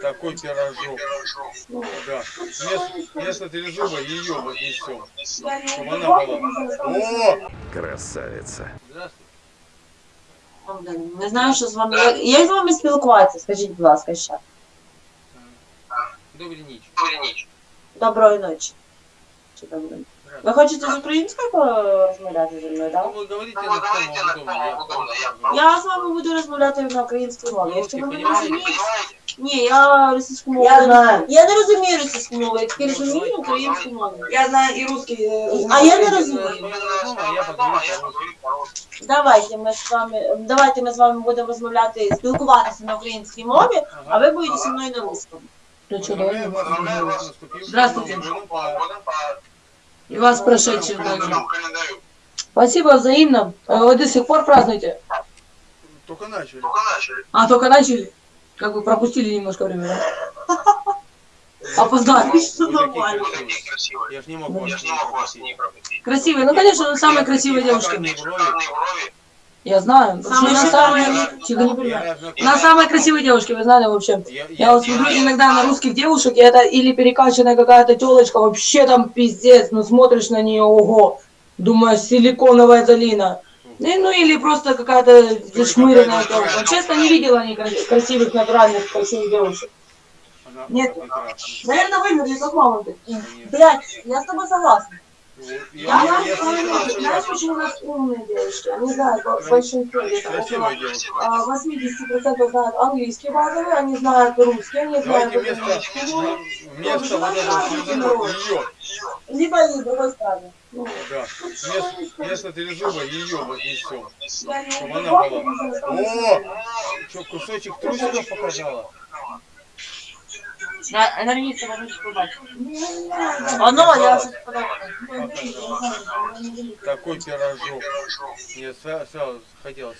Такой пирожок. Да. Вместо, вместо трезуба ее вот несем. Чтобы она была. О! Красавица. Здравствуй. Не знаю, що з вами. Як з вами спілкуватися? Скажіть, будь ласка, ще. Добрый ніч. Доброї ночі. Чи доброї? Ви хочете з українською порозмовляти зі мною, так? Ну, вы говорите на ком вам удобно. Я, Я з вами буду розмовляти на українській мові. Якщо ви не Понимаете? розумієте. Ні, я російську мову. Я не- знаю. Я не розумію російську мову, я тільки розумію українську мову. Я знаю и русский. э, А я не говорите розумію. на своем родном, а я поговорю по-русски. Давайте ми з вами, давайте ми з вами будемо розмовляти, спілкуватися на українській мові, а Ага. ви будете зі мною на русскому. Поздравляю вас, поздравляю вас с наступившим Здравствуйте. Новым годом по- И вас прошедшим по также. календарю. Спасибо взаимно. Э, Вы до сих пор празднуете? Только начали. А, только начали? Как бы пропустили немножко времени. да? Опоздали. Такие нормально. красивые. Я ж не мог Ну, вас не пропустить. Красивые. Ну, конечно, вы самые красивые девушки. Я знаю. Самые что на самые-. На самые красивые девушки, вы знали вообще. Я, Я вот смотрю иногда на русских девушек, и это или перекачанная какая-то телочка, вообще там пиздец, ну смотришь на нее, ого, думаешь, силиконовая долина. Ну, ну или просто какая-то зашмыренная телка. Честно, не видела ни кра- красивых, натуральных, красивых девушек. Нет. Наверное, вымерли, как мама. Блять, я с тобой согласна. Я, Я, знаешь, почему у нас умные девушки? Они знают в большинстве, около красивая девушка. а, 80% знают английский базовый, они знают русский, они знают вместо, украинский, ну, вместо вот ее, либо и другой стороны. Ну, да, вместо, вместо трезуба ее вот несем. я не Чтобы она была. О! Что, кусочек трусиков показала? Ремнице можете побачить. Оно, я уже Такой пирожок. Мне сра- сразу хотелось